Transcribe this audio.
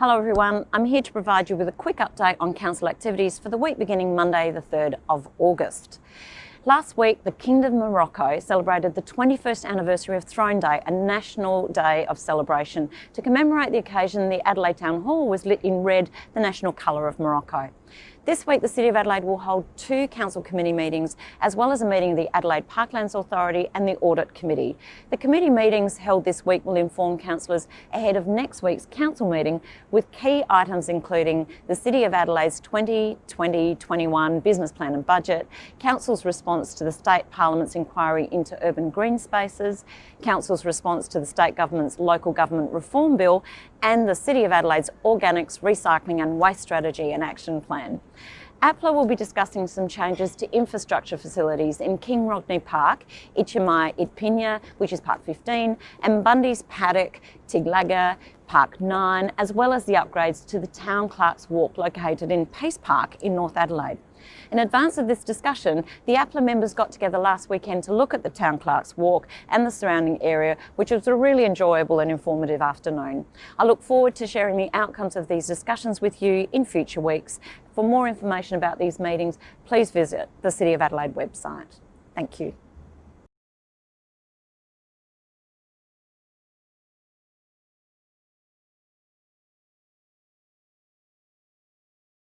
Hello everyone, I'm here to provide you with a quick update on Council activities for the week beginning Monday the 3rd of August. Last week, the Kingdom of Morocco celebrated the 21st anniversary of Throne Day, a national day of celebration. To commemorate the occasion, the Adelaide Town Hall was lit in red, the national colour of Morocco. This week, the City of Adelaide will hold two Council Committee meetings, as well as a meeting of the Adelaide Parklands Authority and the Audit Committee. The committee meetings held this week will inform councillors ahead of next week's Council meeting, with key items including the City of Adelaide's 2020-21 Business Plan and Budget, Council's response to the State Parliament's inquiry into urban green spaces, Council's response to the State Government's Local Government Reform Bill, and the City of Adelaide's Organics, Recycling and Waste Strategy and Action Plan. APLA will be discussing some changes to infrastructure facilities in King Rodney Park, Ityamai-itpina, which is Park 15, and Bundey's Paddock, Tidlangga, Park 9, as well as the upgrades to the Town Clerk's Walk located in Pace Park in North Adelaide. In advance of this discussion, the APLA members got together last weekend to look at the Town Clerk's Walk and the surrounding area, which was a really enjoyable and informative afternoon. I look forward to sharing the outcomes of these discussions with you in future weeks. For more information about these meetings, please visit the City of Adelaide website. Thank you.